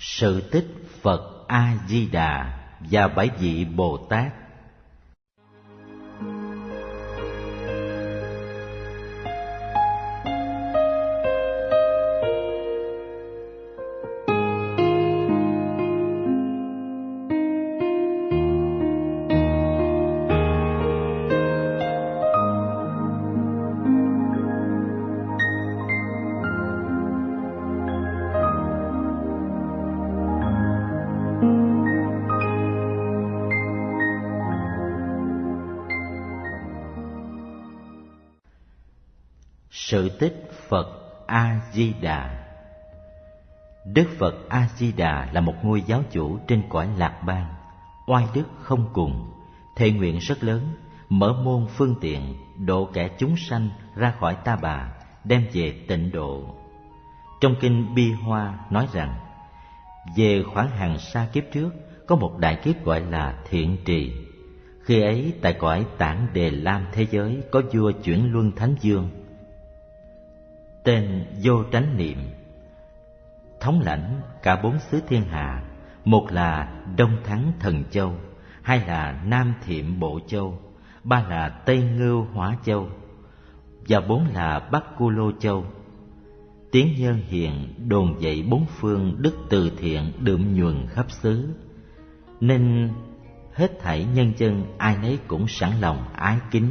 sự tích Phật A Di Đà và bảy vị Bồ Tát. Sự tích Phật A Di Đà. Đức Phật A Di Đà là một ngôi giáo chủ trên cõi Lạc Bang, oai đức không cùng, thệ nguyện rất lớn, mở môn phương tiện độ kẻ chúng sanh ra khỏi ta bà, đem về tịnh độ. Trong kinh Bi Hoa nói rằng, về khoảng hàng xa kiếp trước có một đại kiếp gọi là thiện trì. Khi ấy tại cõi tản đề lam thế giới có vua chuyển luân thánh dương tên vô tránh niệm. Thống lãnh cả bốn xứ thiên hạ, một là đông thắng thần châu, hai là nam thiệm bộ châu, ba là tây ngưu hóa châu và bốn là bắc cu lô châu. Tiếng nhân hiền đồn dậy bốn phương đức từ thiện đượm nhuần khắp xứ, nên hết thảy nhân dân ai nấy cũng sẵn lòng ái kính.